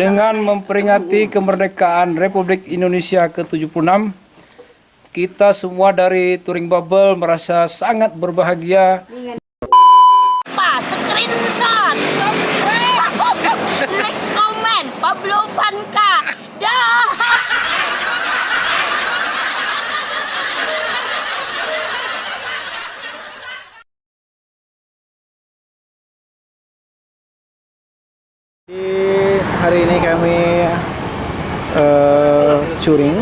dengan memperingati kemerdekaan Republik Indonesia ke-76 kita semua dari Touring Bubble merasa sangat berbahagia screenshot. Like, comment, Pablo Vanka. Dah. Di hari ini kami eh touring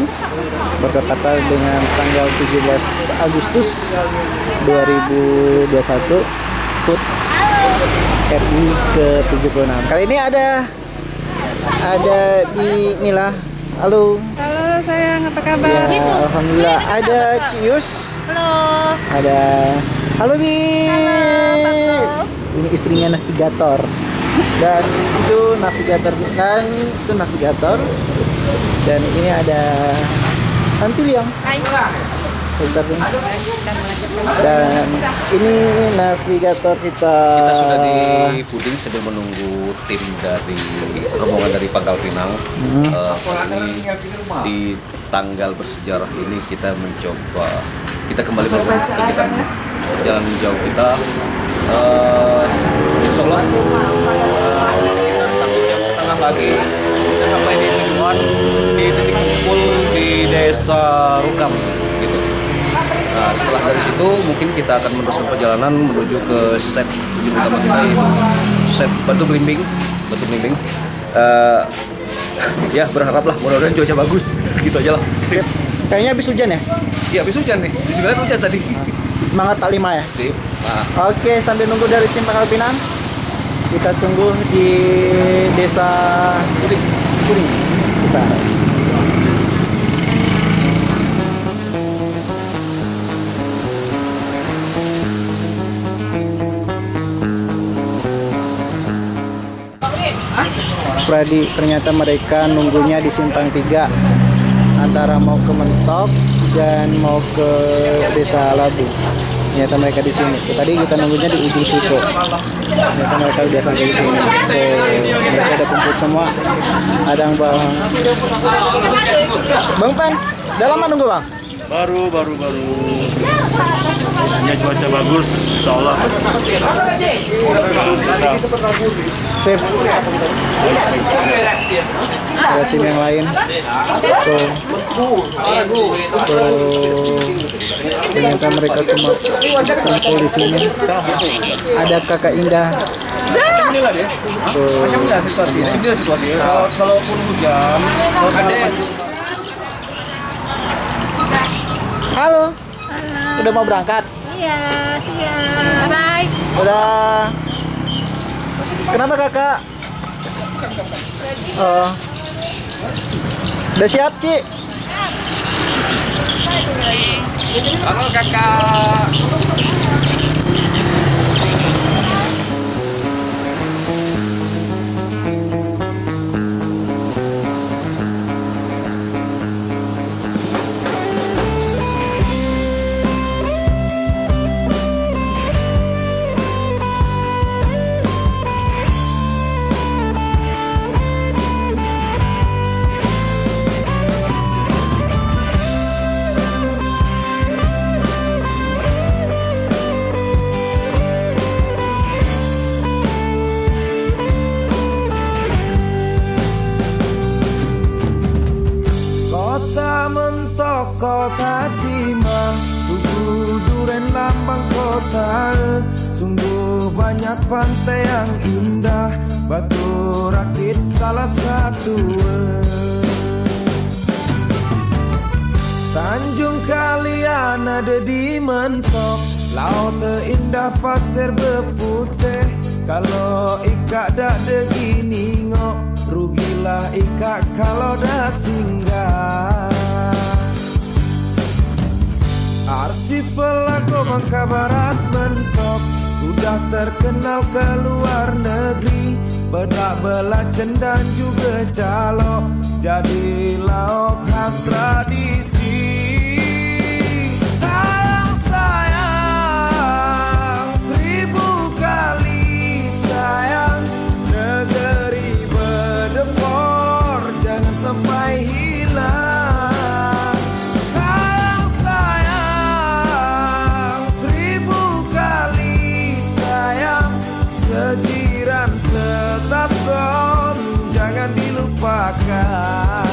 bertepatan dengan tanggal 17 Agustus 2021 HUT RI ke-76. Kali ini ada ada di Mila. Halo. Halo sayang, apa kabar? Ya, alhamdulillah. Ada Cius. Halo. Ada Halo Bi. Ini istrinya navigator. Dan itu navigator dan itu navigator. Dan ini ada Antiliang. Nih. Dan ini navigator kita. Kita sudah di puding sambil menunggu tim dari rombongan dari Pangkal Pinang. Eh, ini di tanggal bersejarah ini kita mencoba kita kembali melakukan kegiatan jalan jauh kita. Eh, eh, sekitar satu jam setengah lagi kita sampai di tujuan di titik kumpul di desa Rukam gitu. Nah, setelah dari situ mungkin kita akan meneruskan perjalanan menuju ke set tujuan utama kita yaitu set Batu Belimbing, Batu Belimbing. Eh, ya berharaplah mudah-mudahan cuaca bagus gitu aja lah. Sip. Kayaknya habis hujan ya? Iya, habis hujan nih. Di hujan tadi. Semangat Pak Lima ya? Sip. Nah, Oke, sambil nunggu dari tim Pangkal Pinang, kita tunggu di desa Kuring. Desa. Pradi, ternyata mereka nunggunya di simpang 3 antara mau ke Mentok dan mau ke Desa Labu. Ternyata mereka di sini. Tadi kita nunggunya di ujung situ. Ternyata mereka udah sampai di sini. Tuh, mereka udah kumpul semua. Ada yang bang. Bang Pen, udah lama nunggu bang? baru baru baru hanya cuaca bagus insya Allah Sip. Ada tim yang lain. Tuh. Ternyata mereka semua kumpul di sini. Ada kakak Indah. Tuh. ini situasi. Kalau kalaupun hujan, ada Halo. Udah mau berangkat? Iya, siap. Bye. Udah. Kenapa kakak? Oh. Udah siap, Ci? Halo kakak. Lambang kota Sungguh banyak pantai yang indah. Batu rakit salah satu. Tanjung Kalian ada di mentok. Laut terindah pasir berputih. Kalau ikat dak begini ngok Rugilah ikat kalau dah singgah Bangka Barat mentok Sudah terkenal ke luar negeri. Bedak belacen dan juga calok Jadi lauk khas tradisi dilupakan.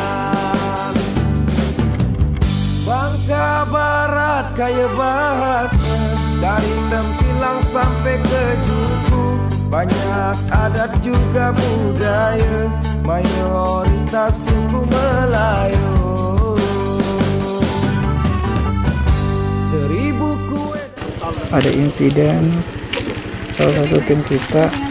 Bangka Barat kaya bahasa Dari Tempilang sampai ke Juku. Banyak adat juga budaya Mayoritas suku Melayu. Seribu kue. Ada insiden salah satu tim kita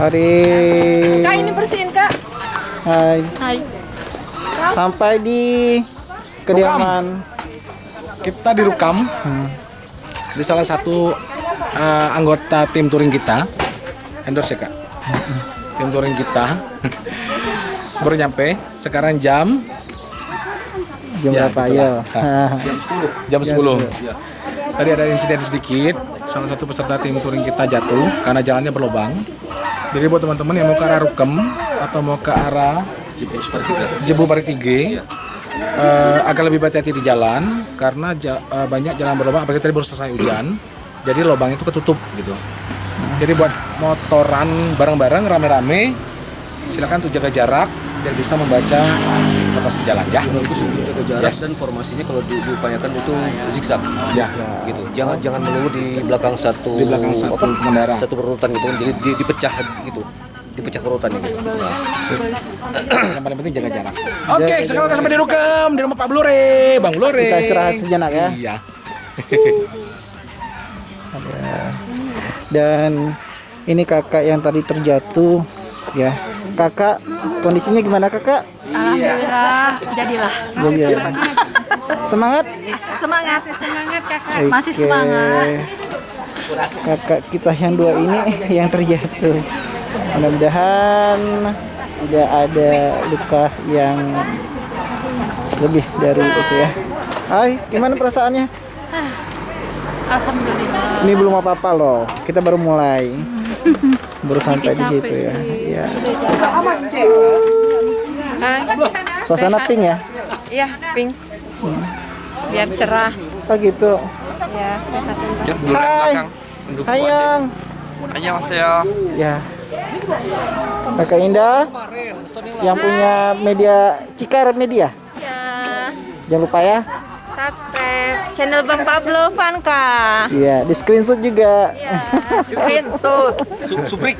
hari Kak ini bersihin kak. Hai. Hai. sampai di kediaman Kita dirukam di salah satu eh, anggota tim touring kita. Endorse ya kak. Tim touring kita baru nyampe. Sekarang jam jam Ya, berapa gitu ya lah. jam 10. Tadi ada insiden sedikit, salah satu peserta tim touring kita jatuh karena jalannya berlubang. Jadi buat teman-teman yang mau ke arah Rukem atau mau ke arah Jebu Paritige, eh, agak lebih hati-hati di jalan karena ja- eh, banyak jalan berlubang. Apalagi tadi baru selesai hujan, jadi lubang itu ketutup gitu. Jadi buat motoran bareng-bareng rame-rame, silakan tuh jaga jarak dan bisa membaca notasi jalan ya. bagus untuk jaga jarak Yes. dan formasinya kalau di- diupayakan itu zigzag Ya. gitu jangan jangan melulu di belakang satu Di belakang satu apa, pengendara. satu perurutan gitu kan jadi di- dipecah gitu dipecah perurutannya gitu nah, yang paling penting jaga jarak. Oke, sekarang udah sampai di Rukem, di rumah Pak Blore, Bang Blore. Kita istirahat sejenak ya. Iya. dan ini kakak yang tadi terjatuh ya kakak. Kondisinya gimana kakak? Alhamdulillah jadilah. Jadi ya. semangat? Semangat semangat kakak. Masih semangat. Kakak kita yang dua ini yang terjatuh. Mudah-mudahan tidak ada luka yang lebih dari itu ya. Hai gimana perasaannya? Alhamdulillah. ini belum apa-apa loh. Kita baru mulai baru sampai di situ ya. Iya. Suasana pink ya? Iya, pink. Hmm. Biar cerah. Oh gitu. Ya, Hai. Hai, Yang. Hai, Mas ya. Ya. Kakak Indah yang punya media Cikar Media. Iya. Jangan lupa ya channel Bang Pablo Vanka. Iya di screenshot juga Ya. Screenshot. suprik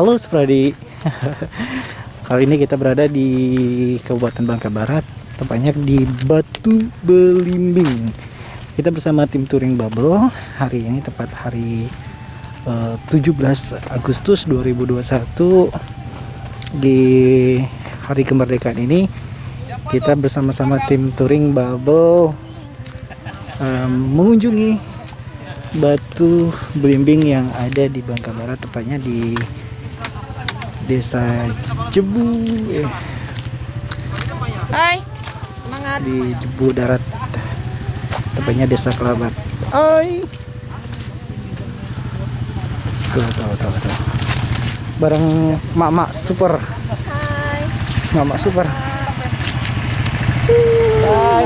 Halo Spradi Kali ini kita berada di Kabupaten Bangka Barat Tepatnya di Batu Belimbing. Kita bersama tim Touring Bubble Hari ini tepat hari eh, 17 Agustus 2021 Di hari kemerdekaan ini Kita bersama-sama tim Touring Bubble Mengunjungi batu belimbing yang ada di Bangka Barat tepatnya di desa Jebu eh, Hai. Semangat. di Jebu Darat tepatnya desa Kelabat. Oi tuh tuh tuh tuh. Bareng mak-mak super. Hai. mak-mak super. Hai.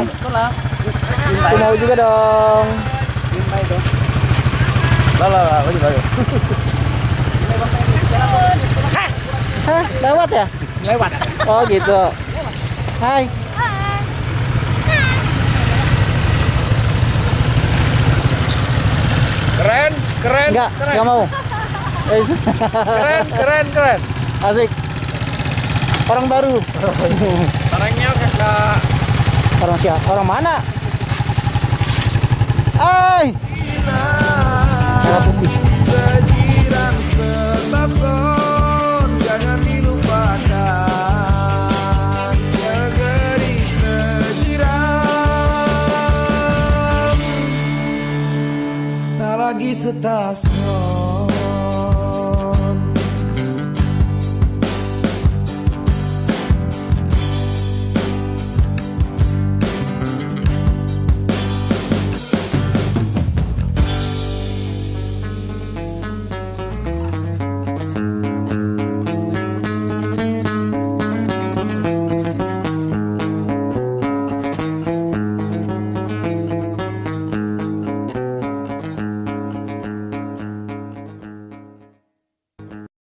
Aku mau juga dong. Lah lah lagi lagi Hah, lewat ya? Lewat. Oh gitu. Hai. Keren, keren. Enggak, enggak mau. Keren, keren, keren. Asik. Orang baru. Orangnya kakak Orang siapa? Orang mana? Hai. Merah putih. das no.